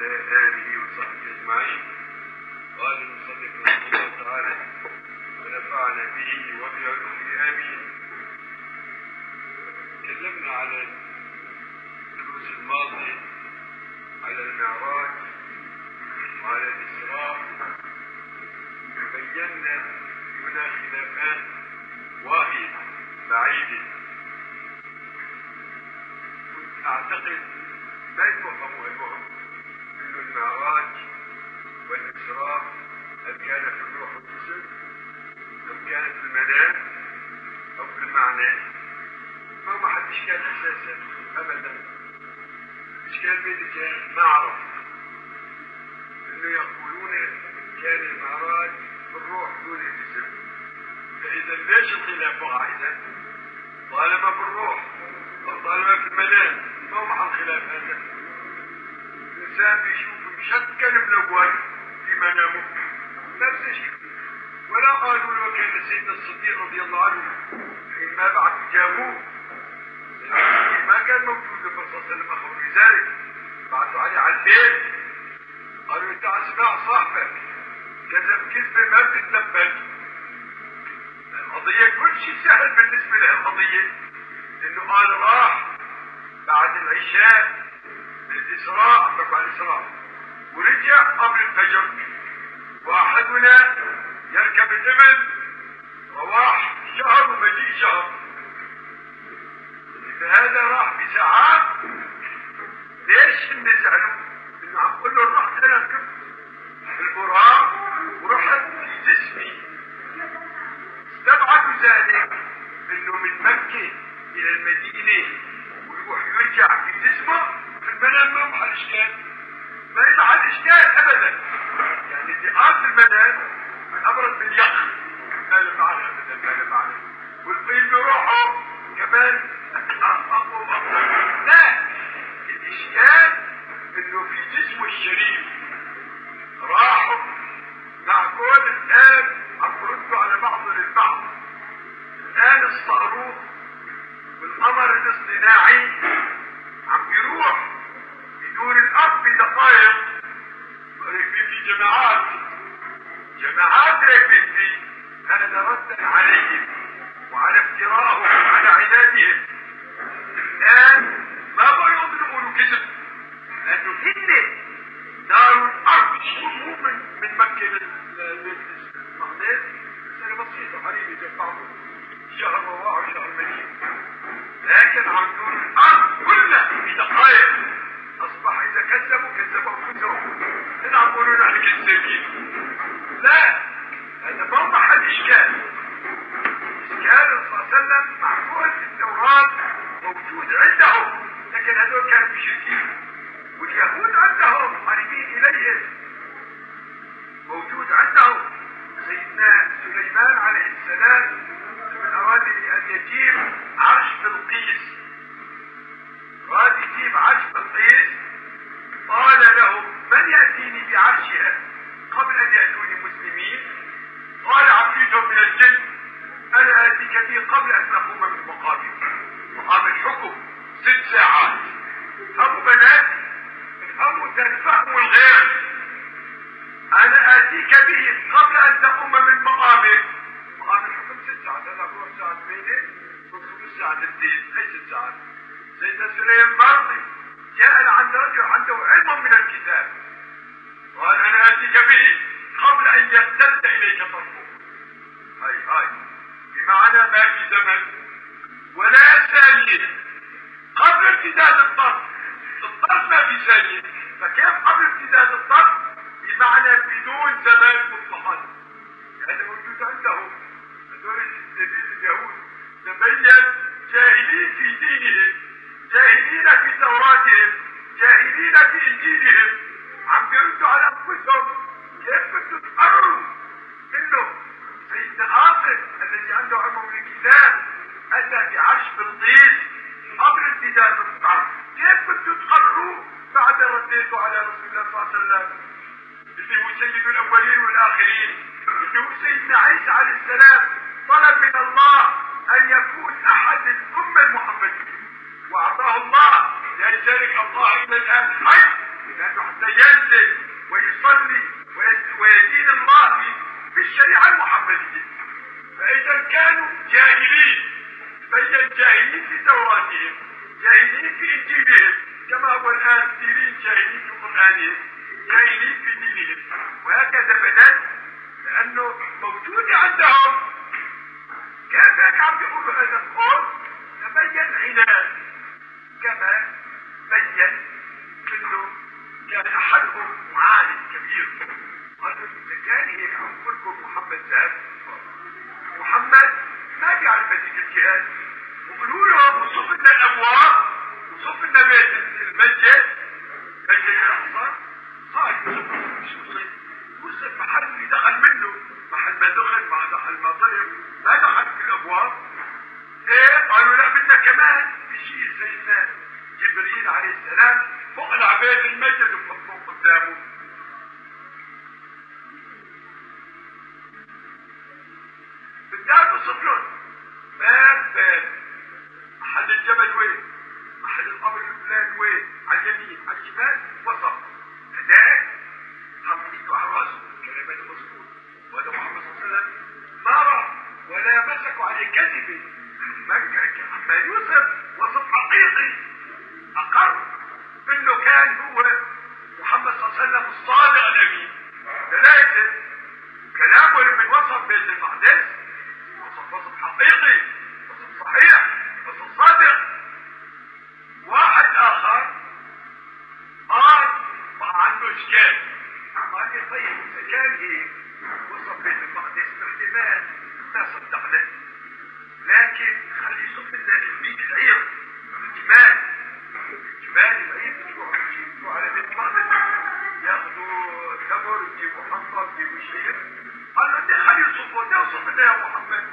وعلى آله وصحبه أجمعين. قال المصنف رحمه الله تعالى ونفعنا به وبعلومه آمين. تكلمنا على الدروس الماضية على المعراج وعلى الإسراء. وبينا هنا خلافات واهية بعيدة. كنت أعتقد ما يفهموا المهم أن المعراج والإسراء هل كان في الروح والجسد أم كان في المنام؟ أو في المعنى؟ ما ما حد إشكال أساسا أبدا. إشكال بين كان ما أعرف أنه يقولون كان المعراج في الروح دون الجسم فإذا ليش الخلاف وقع إذا؟ طالما في الروح أو طالما في المنام ما هو محل خلاف هذا؟ الإنسان بيشوف مشكل ملون في منامه نفس الشيء ولا قالوا له كان سيدنا الصديق رضي الله عنه حينما بعد جابوه. ما كان موجود الرسول صلى الله عليه وسلم بذلك بعثوا عليه على البيت. قالوا أنت أسمع صاحبك. كذب كذبة ما بتتنبل القضية كل شيء سهل بالنسبة له القضية لأنه قال راح بعد العشاء. للإسراء على الإسراء. ورجع قبل الفجر. واحدنا يركب الإبل رواح شهر ومجيء شهر. إذا هذا راح بساعات. ليش نزعلوا؟ إنه عم قول له رحت أنا ركبت البراق ورحت في جسمي استبعدوا ذلك. إنه من مكة إلى المدينة ويروح يرجع في جسمه. في المنام ما محل إشكال ما يمحل إشكال أبدا. يعني قال في المنام من يخ ما له معنى أبدا ما له معنى والقيل بروحه كمان لا الإشكال إنه في جسمه الشريف. راحوا مع كل الآن عم يردوا على بعض البعض الآن الصاروخ والقمر الاصطناعي عم يروح بدون الأرض بدقائق راكبين جماعات. جماعات فيه هذا ردا عليهم وعلى افتراءهم وعلى عنادهم. الآن ما بقوا يقولوا كذب لأنه هن دار الأرض مو من من مكة للمغناطيس مسألة بسيطة حبيبي زي بعضهم شهر رواح وشهر مدينة لكن عم دور الأرض كلها في دقائق. أصبح إذا كذبوا كذبوا أنفسهم. هنا عم يقولوا نحن كذابين. لا هذا ما محل إشكال. إشكال صلى الله عليه وسلم معقول في التوراة موجود عندهم لكن هذول كانوا مشركين. واليهود عندهم قريبين إليهم. موجود عندهم. سيدنا سليمان عليه السلام من أراد أن يجيب عرش بلقيس يجيب عرش بلقيس قال له من يأتيني بعرشها قبل أن يأتوني مسلمين؟ قال عفريت من الجن أنا آتيك به قبل أن أقوم من مقامي مقام الحكم ست ساعات. أبو بنات الأمر تنفهم الغير. أنا آتيك به قبل أن تقوم من مقامك مقام الحكم ست ساعات. هذا هو ساعة بينه وخمس ساعات الدين. أي ست ساعات؟ سيدنا سليم برضي جاء عند رجل عنده علم من الكتاب. قال أنا آتيك به قبل أن يرتد إليك طرفه. هاي هاي. بمعنى ما في زمن ولا ثانية. قبل امتداد الطرف الطرف ما في ثانية. فكيف قبل امتداد الطرف؟ بمعنى بدون زمان مطلقا هذا موجود عندهم هذول اليهود تبين جاهلين في دينهم. جاهلين في توراتهم جاهلين في إنجيلهم. عم بيردوا على أنفسهم. كيف بدكم تقرروا إنه سيدنا آصف الذي عنده علم من الكتاب أتى بعرش بلقيس قبل امتداد الطرف كيف بدكم تقرروا بعد رديته على رسول الله صلى الله عليه وسلم؟ اللي هو سيد الأولين والآخرين. اللي هو سيدنا عيسى عليه السلام طلب من الله أن يكون أحد الأمة المحمدية. واعطاه الله. لذلك الله إلى الآن حي لأنه حتى ينزل ويصلي ويدين الله بالشريعة المحمدية. فإذا كانوا جاهلين. بين جاهلين في توراتهم. جاهلين في إنجيلهم. كما هو الآن سيرين جاهلين في قرآنهم. جاهلين في دينهم. وهكذا بدأت. لأنه موجود عندهم. كيف هيك عم بيقولوا هذا القول تبين عناد. كما بين أنه كان احدهم معالم كبير قالوا اذا كان هيك عم لكم محمد ذهب محمد ما بيعرف هذيك الجهاد. وقولوا له وصف لنا الابواب وصف لنا بيت المسجد. مسجد الاقصى قال يوسف يوسف محل اللي دخل منه. محل ما دخل ما دخل ما ضرب ما دخل في الأبواب. إيه؟ قالوا لا بدنا كمان بشيء سيدنا جبريل عليه السلام فوق العباد المسجد وفوق قدامه. بالدار بصفلون باب باب. محل الجبل وين؟ محل القبر الفلان وين؟ على اليمين على الشمال وسط. هداك حطيته على راسه كلمات المذكور وهذا محمد صلى الله عليه وسلم ما رأى ولا مسكوا عليه كذبه يوسف وصف حقيقي أقر انه كان هو محمد صلى الله عليه وسلم الصادق الامين ثلاثة كلامه من وصف بيت المقدس وصف وصف حقيقي وصف صحيح وصف صادق واحد اخر قال ما عنده اشكال قال لي طيب اذا كان هيك وصف بيت المقدس باحتمال ما صدقنا لكن خلي يصف لنا البيت العير الجمال الجمال العير يجوا على بيت المقدس ياخذوا تمر يجيبوا حنطه يجيبوا شيء قال له ده خلي يصفوا ده وصف لنا يا محمد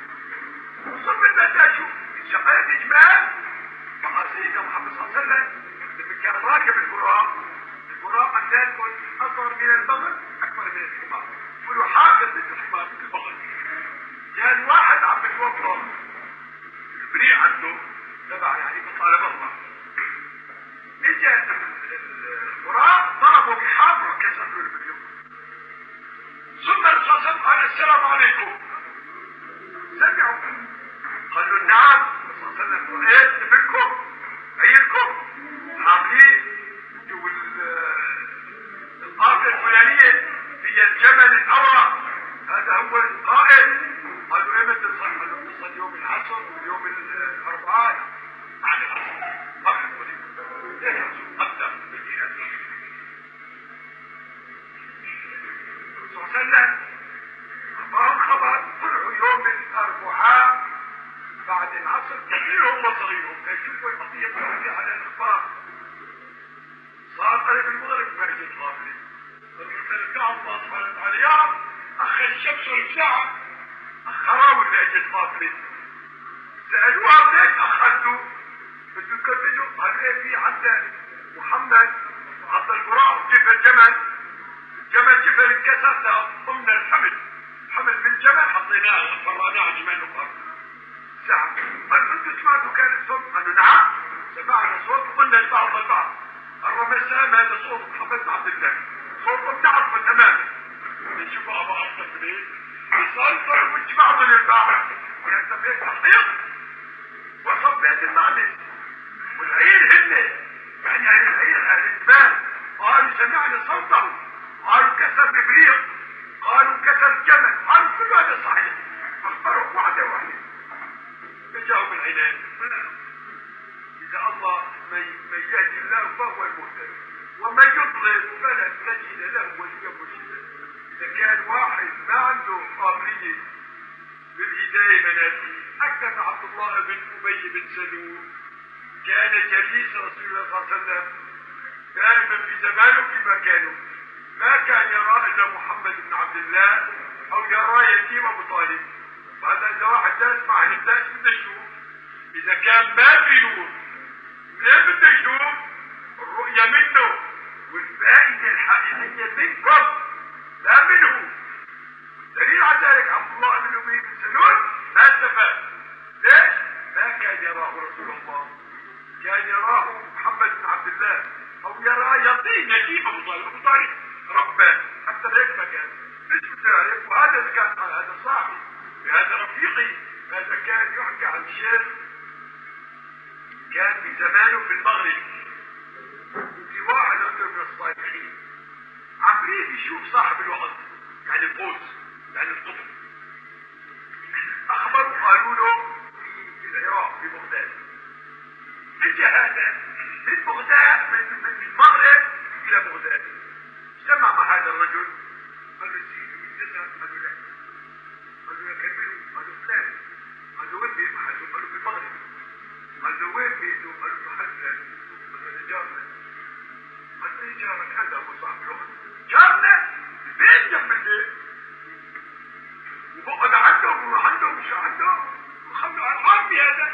وصف لنا ده شوف شغلت اجمال مع سيدنا محمد صلى الله عليه وسلم لما كان راكب البراق البراق عندنا اصغر من البغل اكبر من الحمار يقولوا حافظ مثل الحمار البغل كان واحد عم بيتوضا البريء عنده تبع يعني بطالب الله اجى البراق ضربه بحافر وكسر له البريق ثم الرسول قال السلام عليكم سمعوا قالوا نعم. صلى الله عليه وسلم إيه منكم؟ عيركم عاملين القافله الفلانية هي الجمل الاورق هذا هو القائد قالوا إيه متى تصل قالوا تصل يوم العصر ويوم الأربعاء. بعد العصر. فقط وليس صلى الله عليه وسلم. أعطاهم خبر طلعوا يوم الأربعاء بعد العصر كبيرهم وصغيرهم يشوفوا القضية؟ القضية على الأخبار. صار قريب المغرب. ما جت غافلة فالرجال الله سبحانه وتعالى. يا رب أخر الشمس والساعة أخروا سألوها ليش أخذتوا؟ بدو كملوا قال في عندنا محمد؟ عبد البراء جيب الجمل. الجمل جبل انكسر ضمن الحمل. حمل من جمل حطيناه فرعناه جمال الأرض ساعة قال أنتم سمعتوا كان الصوت؟ قالوا نعم. سمعنا صوت قلنا البعض البعض. الرمسام هذا صوت محمد عبد الله. صوت بتعرفه تماما. نشوف ابو أصلا ليه صار صار مش بعض للبعض. كان بيت تحقيق. وصف بيت المعلم والعير هن. يعني العير أهل الزمان قالوا سمعنا صوته. قالوا كسر ببريق قالوا كسر جمل. قالوا كل هذا صحيح. اختاروا واحدة واحدة فجاءوا بالعنان إذا الله من يهدي الله فهو المهتد ومن يضلل فلن تجد له وليا مرشدا. إذا كان واحد ما عنده قابلية بالهداية بناتي أكثر من عبد الله بن أبي بن سلول. كان جليس رسول الله صلى الله عليه وسلم دائما في زمانه في مكانه. ما كان يرى الا محمد بن عبد الله أو يرى يتيم أبو طالب. وهذا إذا واحد جالس مع الناس بده يشوف. إذا كان ما في نور ليه بده يشوف؟ الرؤية منه والفائدة الحقيقية منكم لا منه. والدليل على ذلك عبد الله بن ابي بن سلول ما استفاد. ليش؟ ما كان يراه رسول الله. كان يراه محمد بن عبد الله أو يرى يقين يتيم أبو طالب. أبو طالب. رباه حتى هيك مكان مش بتعرف وهذا كان هذا صاحبي هذا رفيقي. هذا كان يحكي عن شيخ كان في زمانه في المغرب. في واحد عنده من الصالحين. عمريت يشوف صاحب الوقت. يعني القوس يعني القطب اخبروا قالوا له في العراق في بغداد. اجى هذا؟ من بغداد؟ من, من المغرب إلى بغداد اجتمع مع هذا الرجل قال له سيدي من تسعة قال له لا قال له كملوا قال له فلان قال له وين بيت محله قال له في المغرب قال له وين بيته قال له محل فلان قال له جارنا قال له جارك هذا هو صاحب الوقت جارنا البيت جنب البيت وبقعد عنده وروح عنده ومش عنده وخلوا ارقام بهذا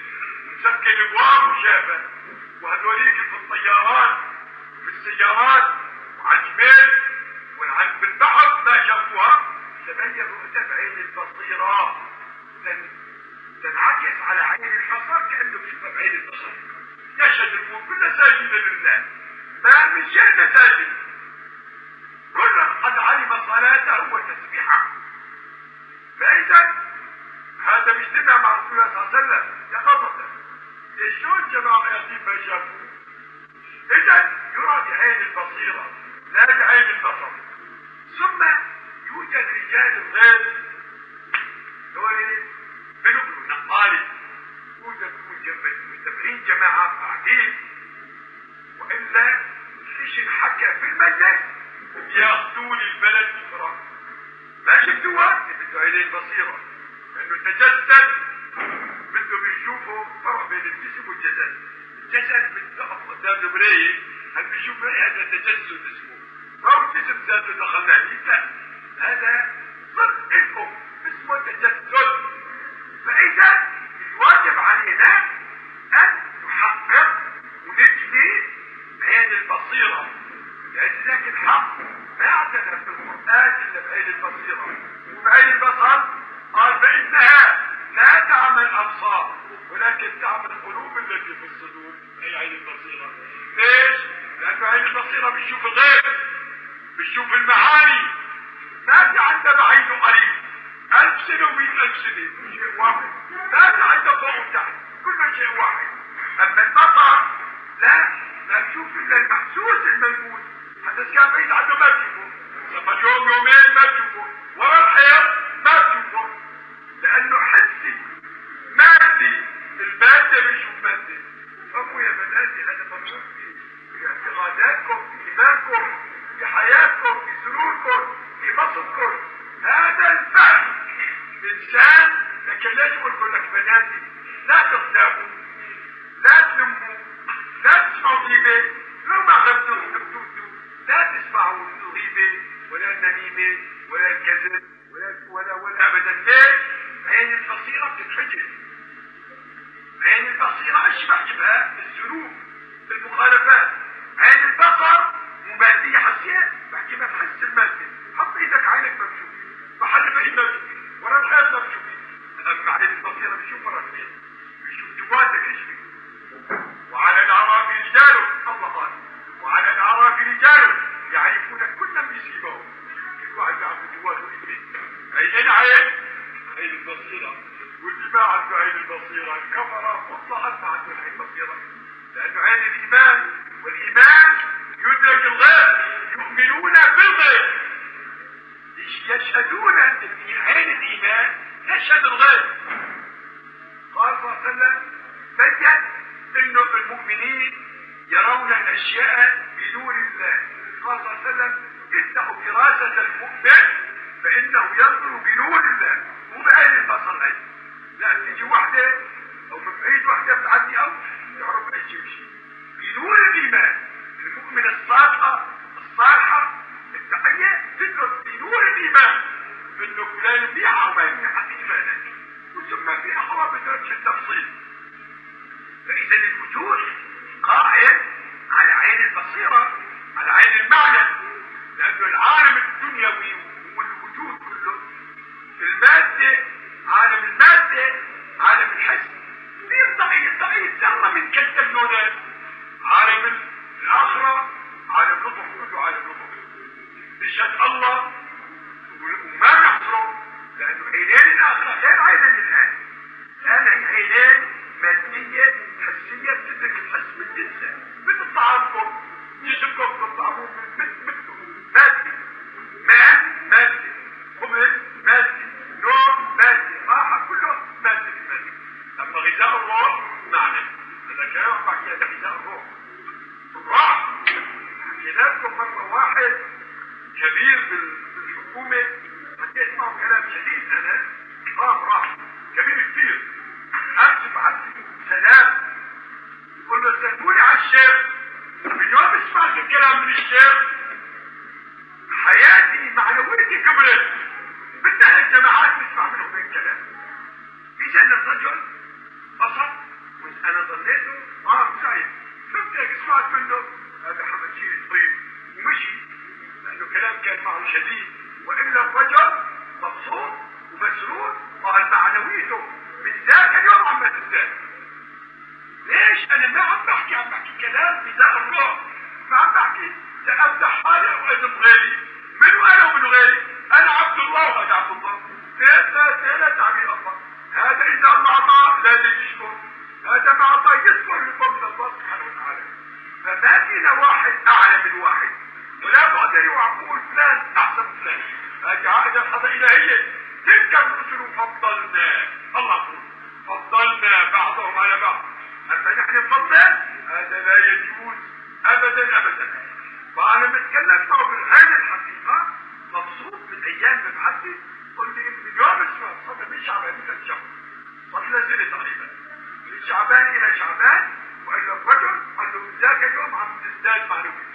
خلي يكون فقط قال لي هذاك هذا رجع عليه بايعوه إلى اخره جاره ما عرفه شايفه عادي ما له زيادات يا سيدي له زيادات تدرك في نور القلب في القلب اما في البصر لا يدرك شيء ابدا البتة الا بالبصيره وعليها يد القدر شلون واحد في البيت بيته من الشدة مسكن ابواب وشافه وهذوليك في الطيارات في السيارات وعلى الجبال والعن بالبحر ما شافوها. تبين رؤيته بعين البصيرة تن... تنعكس على عين البصر كأنه بشوفها بعين البصر. يشهد الكون كله ساجد لله. ما من شيء مساجد كل قد علم صلاته وتسبيحه. فإذا هذا بيجتمع مع رسول الله صلى الله عليه وسلم يقظة شلون جماعة يتيم ما شافوه إذا يرى بعين البصيرة لا بعين البصر. ثم يوجد رجال الغيب. دول بنقلوا نقالي. يوجد مجتمعين جماعة قاعدين. وإلا فيش حكى في المجلس ياخذون البلد أخرى ما شفتوها؟ بده عينين بصيرة لأنه تجسد بده بيشوفوا فرق بين الجسم والجسد الجسد بتقف قدام المراية. هل بيشوف هذا تجسد اسمه. ما هو الجسم ذاته دخلنا لا هذا صدق لكم اسمه تجسد. فإذا الواجب علينا أن نحقق ونجني عين البصيرة. لأن ذاك الحق ما اعتنى في إلا بعين البصيرة. وبعين البصر تعمل الأبصار. ولكن تعمل القلوب التي في الصدور. أي عين البصيرة. ليش؟ لأنه عين البصيرة بتشوف الغيب بتشوف المعاني. ما في عندنا عين قريب. ألف سنة ومئة ألف سنة. شيء واحد. ما في عندنا فوق وتحت. كل شيء واحد. أما البصر لا. لا تشوف إلا المحسوس الملموس. حتى كان بعيد عنه ما تشوفه. لما يوم يومين ما تشوفه. ورا الحيط ما تشوفه. لأنه المادة بيشوف مادة فهموا يا بناتي هذا الفهم إنسان لكن لك بناتي لا لا تلموا لا تسمعوا غيبة لو ما لا تسمعوا الغيبة ولا النميمة ولا الكذب ولا ولا ولا أبدا ليش؟ عين البصيرة بتتحجب البصيرة إيش بحجبها؟ الذنوب المخالفات عين البصر ممادية حسية بحجبها بحس المادة حط إيدك عينك مكشوف محل بعيد مكشوف ورا الحيط مكشوف اما عين البصيرة بيشوف الحيط بيشوف جواتك إيش وعلى الاعراف رجال الله قال وعلى الاعراف رجال يعرفون كل بسيماهم كل واحد يعرف جواته إيه اي عين عين البصيرة واللي ما عنده البصيرة كفر مطلقا عنده عين البصيرة لأنه عين الإيمان والإيمان يدرك الغيب يؤمنون بالغيب يشهدون في عين الإيمان يشهد الغيب قال صلى الله عليه وسلم بين انه المؤمنين يرون الأشياء بنور الله. قال صلى الله عليه وسلم افتحوا فراسة المؤمن فإنه ينظر بنور الله. بعين البصر هاي لا تيجي واحدة أو من بعيد واحدة بتعدي أو تعرف اي شيء بنور الإيمان المؤمن الصادقة الصالحة التقية تدرس في نور الإيمان إنه فلان بيعة وما يبيعها إيمانا وثم في أقوى بدرجة التفصيل. فإذا الوجود قائم على عين البصيرة على عين المعنى لأنه العالم الدنيوي أما غذاء الروح معنى هذا غذاء الروح الروح حكينا لكم مرة واحد كبير بالحكومة معه كلام شديد أنا قام راح كبير كثير أمس بعت سلام يقول له سلموني على الشيخ من يوم سمعت الكلام من الشيخ حياتي معنويتي كبرت بدها الجماعات نسمع منهم الكلام اذا الرجل بسط وأنا ظنيته آه سعيد شفت هيك سمعت منه هذا حمد شيء طيب ومشي لأنه كلام كان معه شديد. وإلا الرجل مبسوط ومسرور وقال معنويته. من ذاك اليوم عم تزداد ليش أنا ما عم بحكي؟ عم بحكي كلام بذاء الروح. ما عم بحكي. لامدح حالي واذم غيري. منو أنا ومنو غيري. أنا عبد الله وأنا عبد الله. ثلاثة لا تعبير الله. هذا إذا الله لازم يشكر هذا ما اعطاه يصبر لفضل الله سبحانه وتعالى فما فينا واحد اعلى من واحد ولا بقدر يعقول فلان احسن من فلان هذه عائدة الحظة الهية تلك الرسل فضلنا الله فضلنا بعضهم على بعض اما نحن نفضل هذا لا يجوز ابدا ابدا وأنا بتكلم معه بالغير الحقيقة مبسوط من أيام مبعثي قلت من يوم اسمه صدق من شعبان إلى شهر صار له سنة تقريبا من شعبان إلى شعبان وقال له الرجل قال له ذاك اليوم عم تزداد معلومات